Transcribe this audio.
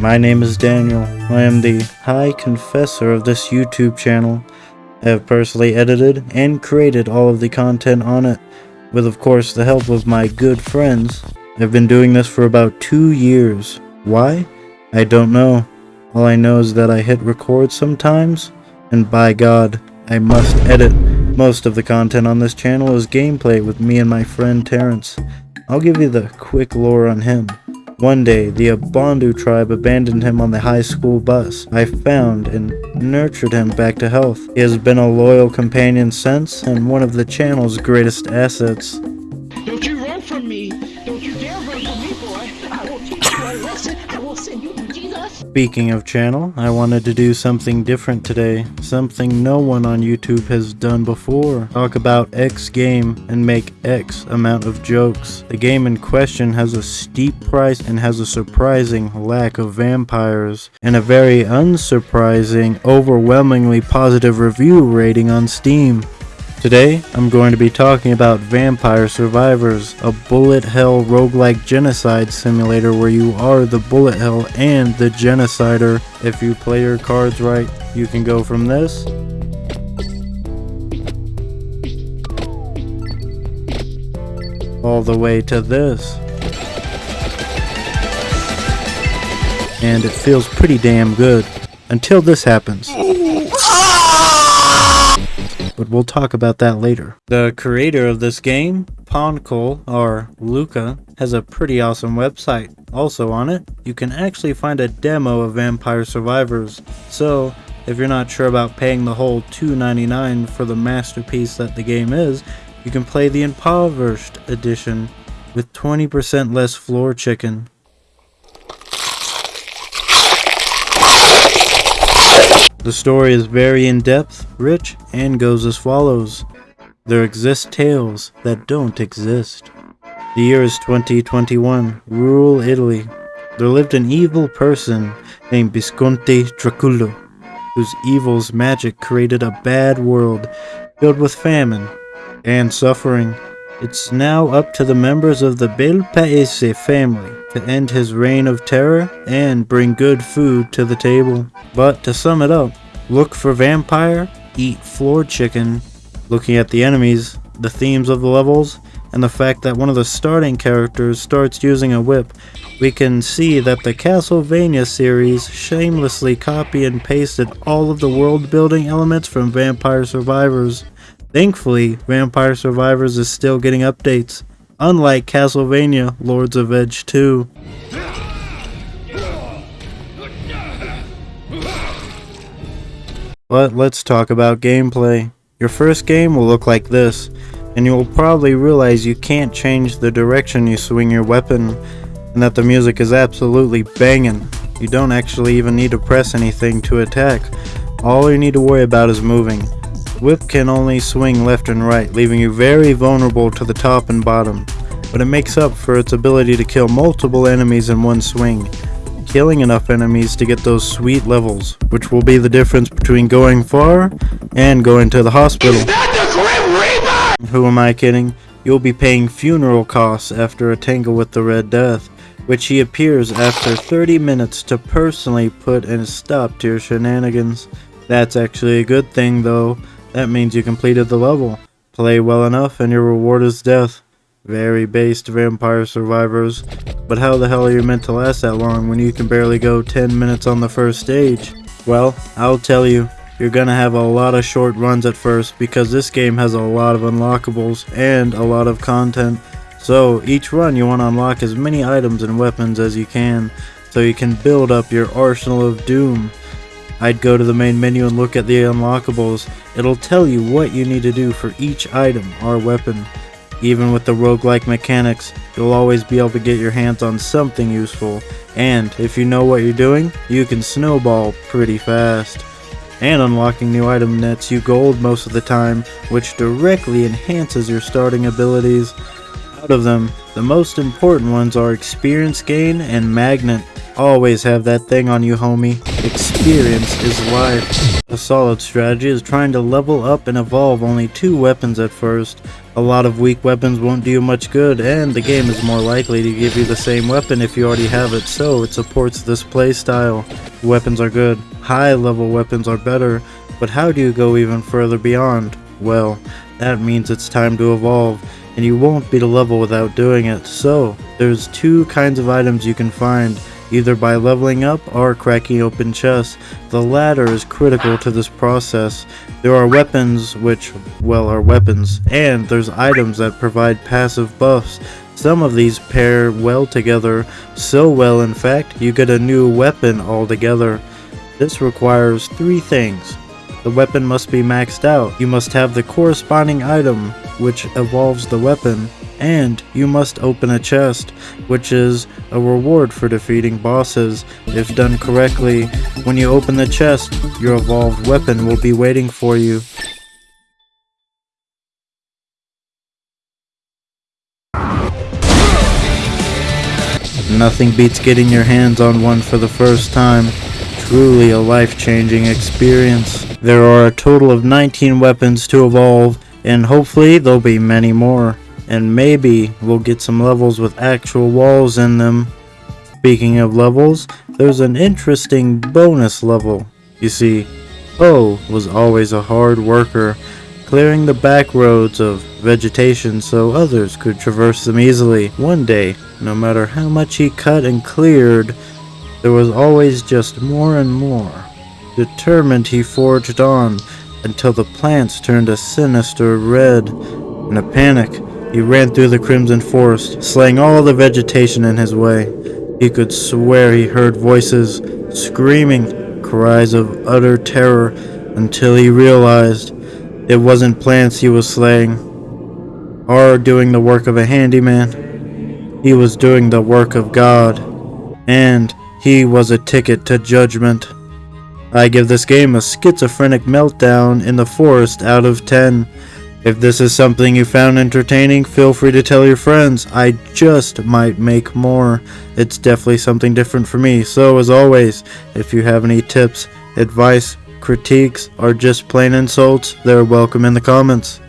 My name is Daniel. I am the High Confessor of this YouTube channel. I have personally edited and created all of the content on it, with of course the help of my good friends. I've been doing this for about two years. Why? I don't know. All I know is that I hit record sometimes, and by God, I must edit. Most of the content on this channel is gameplay with me and my friend Terrence. I'll give you the quick lore on him. One day, the Abondu tribe abandoned him on the high school bus. I found and nurtured him back to health. He has been a loyal companion since, and one of the channel's greatest assets. Speaking of channel, I wanted to do something different today. Something no one on YouTube has done before. Talk about X game and make X amount of jokes. The game in question has a steep price and has a surprising lack of vampires. And a very unsurprising, overwhelmingly positive review rating on Steam. Today, I'm going to be talking about Vampire Survivors, a bullet hell roguelike genocide simulator where you are the bullet hell and the genocider. If you play your cards right, you can go from this all the way to this. And it feels pretty damn good. Until this happens but we'll talk about that later. The creator of this game, poncle, or Luca, has a pretty awesome website. Also on it, you can actually find a demo of Vampire Survivors. So, if you're not sure about paying the whole $2.99 for the masterpiece that the game is, you can play the impoverished edition with 20% less floor chicken. The story is very in-depth, rich, and goes as follows. There exist tales that don't exist. The year is 2021, rural Italy. There lived an evil person named Visconti Draculo, whose evil's magic created a bad world filled with famine and suffering. It's now up to the members of the Bel Paese family to end his reign of terror and bring good food to the table. But to sum it up, look for vampire, eat floor chicken, looking at the enemies, the themes of the levels, and the fact that one of the starting characters starts using a whip, we can see that the Castlevania series shamelessly copy and pasted all of the world building elements from Vampire Survivors. Thankfully, Vampire Survivors is still getting updates, unlike Castlevania Lords of Edge 2. But let's talk about gameplay. Your first game will look like this, and you will probably realize you can't change the direction you swing your weapon, and that the music is absolutely banging. You don't actually even need to press anything to attack. All you need to worry about is moving. Whip can only swing left and right, leaving you very vulnerable to the top and bottom, but it makes up for its ability to kill multiple enemies in one swing killing enough enemies to get those sweet levels, which will be the difference between going far and going to the hospital. The Who am I kidding? You'll be paying funeral costs after a tangle with the Red Death, which he appears after 30 minutes to personally put a stop to your shenanigans. That's actually a good thing though, that means you completed the level. Play well enough and your reward is death. Very based vampire survivors. But how the hell are you meant to last that long when you can barely go 10 minutes on the first stage? Well, I'll tell you, you're gonna have a lot of short runs at first because this game has a lot of unlockables and a lot of content. So each run you want to unlock as many items and weapons as you can so you can build up your arsenal of doom. I'd go to the main menu and look at the unlockables. It'll tell you what you need to do for each item or weapon. Even with the roguelike mechanics, you'll always be able to get your hands on something useful, and if you know what you're doing, you can snowball pretty fast. And unlocking new item nets you gold most of the time, which directly enhances your starting abilities. Out of them, the most important ones are experience gain and magnet. Always have that thing on you, homie. Experience is life. A solid strategy is trying to level up and evolve only two weapons at first. A lot of weak weapons won't do you much good, and the game is more likely to give you the same weapon if you already have it, so it supports this playstyle. Weapons are good, high level weapons are better, but how do you go even further beyond? Well, that means it's time to evolve and you won't beat a level without doing it. So, there's two kinds of items you can find, either by leveling up or cracking open chests. The latter is critical to this process. There are weapons which, well, are weapons, and there's items that provide passive buffs. Some of these pair well together, so well in fact, you get a new weapon altogether. This requires three things. The weapon must be maxed out. You must have the corresponding item, which evolves the weapon, and you must open a chest, which is a reward for defeating bosses. If done correctly, when you open the chest, your evolved weapon will be waiting for you. Nothing beats getting your hands on one for the first time. Truly a life-changing experience. There are a total of 19 weapons to evolve, and hopefully there'll be many more. And maybe we'll get some levels with actual walls in them. Speaking of levels, there's an interesting bonus level. You see, O was always a hard worker, clearing the back roads of vegetation so others could traverse them easily. One day, no matter how much he cut and cleared, there was always just more and more. Determined he forged on, until the plants turned a sinister red. In a panic, he ran through the Crimson Forest, slaying all the vegetation in his way. He could swear he heard voices, screaming, cries of utter terror, until he realized it wasn't plants he was slaying, or doing the work of a handyman. He was doing the work of God, and he was a ticket to judgment. I give this game a schizophrenic meltdown in the forest out of 10. If this is something you found entertaining, feel free to tell your friends. I just might make more. It's definitely something different for me. So as always, if you have any tips, advice, critiques, or just plain insults, they're welcome in the comments.